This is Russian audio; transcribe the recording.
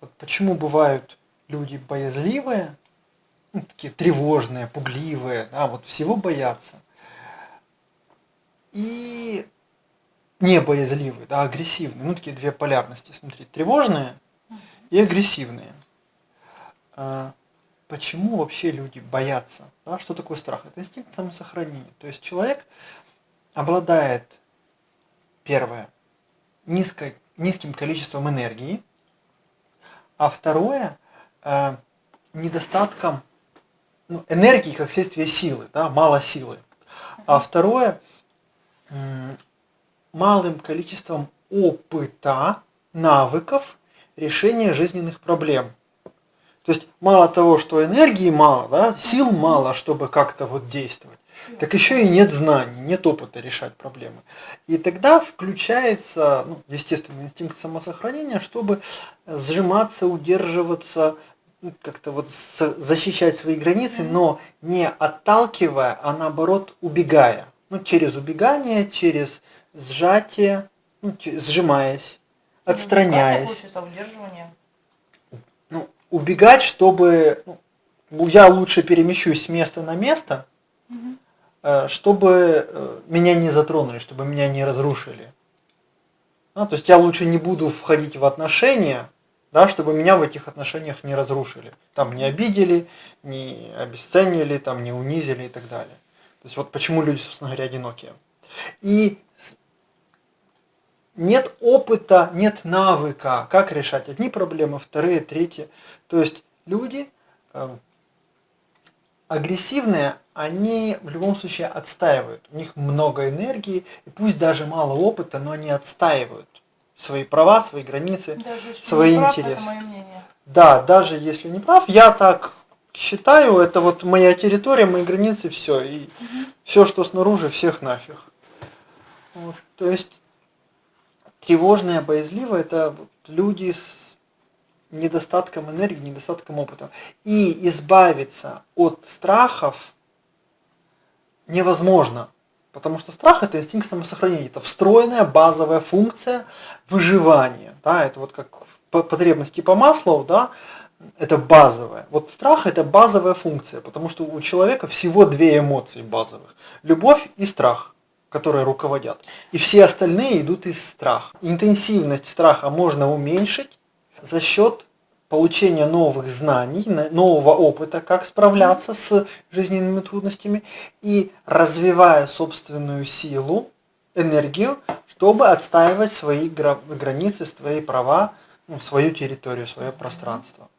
Вот почему бывают люди боязливые, ну, такие тревожные, пугливые, да, вот всего боятся. И не боязливые, да, агрессивные. Ну, такие две полярности, смотри, тревожные и агрессивные. А, почему вообще люди боятся? Да? Что такое страх? Это инстинкт самосохранения. То есть человек обладает, первое, низкой, низким количеством энергии, а второе, э, недостатком ну, энергии как следствие силы, да, мало силы. А второе, малым количеством опыта, навыков решения жизненных проблем. То есть мало того, что энергии мало, да, сил мало, чтобы как-то вот действовать, так еще и нет знаний, нет опыта решать проблемы. И тогда включается, ну, естественно, инстинкт самосохранения, чтобы сжиматься, удерживаться, ну, как-то вот защищать свои границы, но не отталкивая, а наоборот убегая. Ну, через убегание, через сжатие, ну, сжимаясь, ну, отстраняясь. Ну, убегать, чтобы ну, я лучше перемещусь с места на место, угу. чтобы э, меня не затронули, чтобы меня не разрушили. Ну, то есть я лучше не буду входить в отношения, да, чтобы меня в этих отношениях не разрушили. Там не обидели, не обесценили, там не унизили и так далее. То есть вот почему люди, собственно говоря, одинокие. И нет опыта, нет навыка, как решать одни проблемы, вторые, третьи. То есть люди э, агрессивные, они в любом случае отстаивают. У них много энергии, и пусть даже мало опыта, но они отстаивают свои права, свои границы, даже свои прав, интересы. Это мое мнение. Да, даже если не прав, я так считаю, это вот моя территория, мои границы, все. И угу. все, что снаружи, всех нафиг. Вот, то есть тревожные, боязливые, это люди с недостатком энергии, недостатком опыта. И избавиться от страхов невозможно. Потому что страх это инстинкт самосохранения, это встроенная базовая функция выживания. Да, это вот как потребности по маслу, да, это базовая. Вот страх это базовая функция, потому что у человека всего две эмоции базовых. Любовь и страх, которые руководят. И все остальные идут из страха. Интенсивность страха можно уменьшить за счет получения новых знаний, нового опыта, как справляться с жизненными трудностями и развивая собственную силу, энергию, чтобы отстаивать свои границы, свои права, ну, свою территорию, свое пространство.